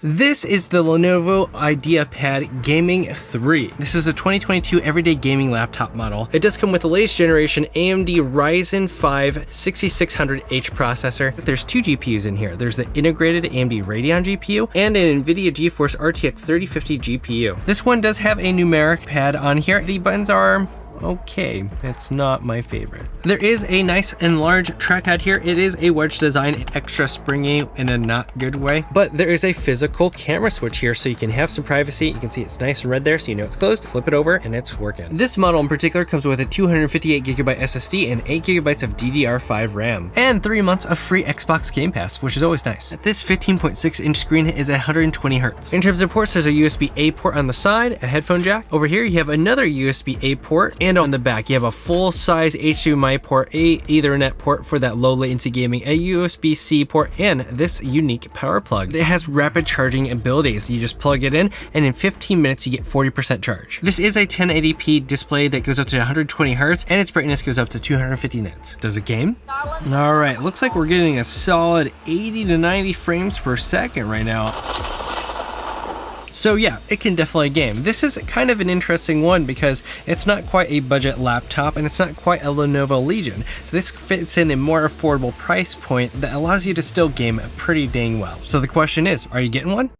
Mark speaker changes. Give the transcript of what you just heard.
Speaker 1: This is the Lenovo IdeaPad Gaming 3. This is a 2022 everyday gaming laptop model. It does come with the latest generation AMD Ryzen 5 6600H processor. There's two GPUs in here. There's the integrated AMD Radeon GPU and an NVIDIA GeForce RTX 3050 GPU. This one does have a numeric pad on here. The buttons are okay. It's not my favorite. There is a nice and large trackpad here. It is a wedge design, extra springy in a not good way, but there is a physical camera switch here so you can have some privacy. You can see it's nice and red there so you know it's closed. Flip it over and it's working. This model in particular comes with a 258 gigabyte SSD and 8 gigabytes of DDR5 RAM and 3 months of free Xbox Game Pass, which is always nice. This 15.6 inch screen is 120 hertz. In terms of ports, there's a USB-A port on the side, a headphone jack. Over here, you have another USB-A port and on the back, you have a full-size HDMI port, a Ethernet port for that low latency gaming, a USB-C port, and this unique power plug. It has rapid charging abilities. You just plug it in, and in 15 minutes, you get 40% charge. This is a 1080p display that goes up to 120 hertz, and its brightness goes up to 250 nits. Does it game? All right, looks like we're getting a solid 80 to 90 frames per second right now. So yeah, it can definitely game. This is kind of an interesting one because it's not quite a budget laptop and it's not quite a Lenovo Legion. So this fits in a more affordable price point that allows you to still game pretty dang well. So the question is, are you getting one?